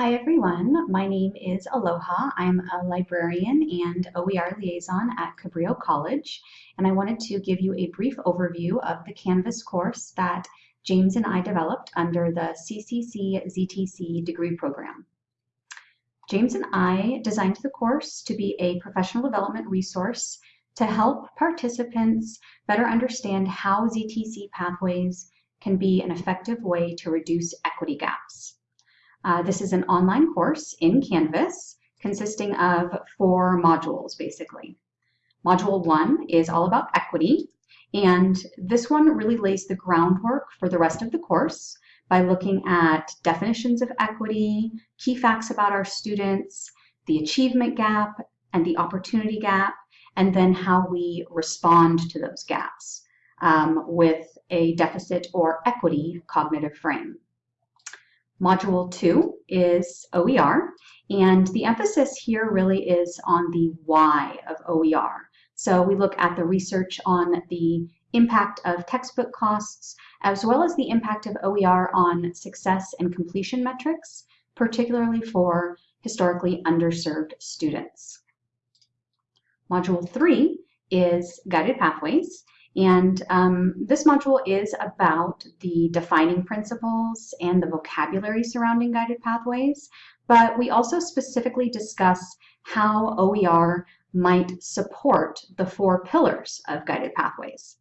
Hi everyone, my name is Aloha. I'm a librarian and OER liaison at Cabrillo College, and I wanted to give you a brief overview of the Canvas course that James and I developed under the CCC ZTC degree program. James and I designed the course to be a professional development resource to help participants better understand how ZTC pathways can be an effective way to reduce equity gaps. Uh, this is an online course in Canvas consisting of four modules, basically. Module one is all about equity, and this one really lays the groundwork for the rest of the course by looking at definitions of equity, key facts about our students, the achievement gap and the opportunity gap, and then how we respond to those gaps um, with a deficit or equity cognitive frame. Module two is OER, and the emphasis here really is on the why of OER. So we look at the research on the impact of textbook costs, as well as the impact of OER on success and completion metrics, particularly for historically underserved students. Module three is guided pathways, and um, this module is about the defining principles and the vocabulary surrounding guided pathways, but we also specifically discuss how OER might support the four pillars of guided pathways.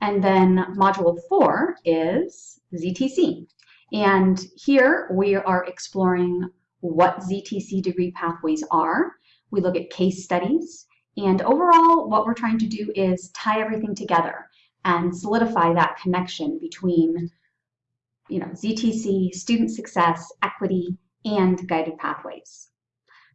And then module four is ZTC. And here we are exploring what ZTC degree pathways are. We look at case studies and overall, what we're trying to do is tie everything together and solidify that connection between you know, ZTC, student success, equity, and guided pathways.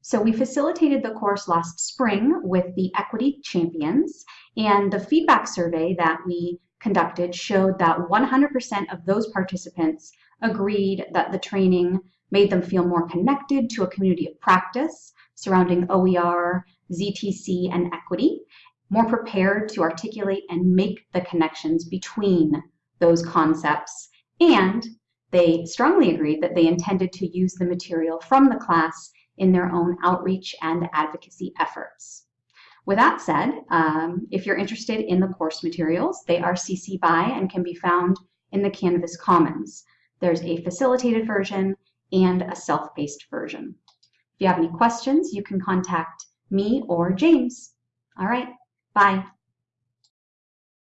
So we facilitated the course last spring with the Equity Champions, and the feedback survey that we conducted showed that 100% of those participants agreed that the training made them feel more connected to a community of practice surrounding OER, ZTC, and equity, more prepared to articulate and make the connections between those concepts. And they strongly agreed that they intended to use the material from the class in their own outreach and advocacy efforts. With that said, um, if you're interested in the course materials, they are CC BY and can be found in the Canvas Commons. There's a facilitated version and a self-paced version. If you have any questions, you can contact me or James. All right, bye.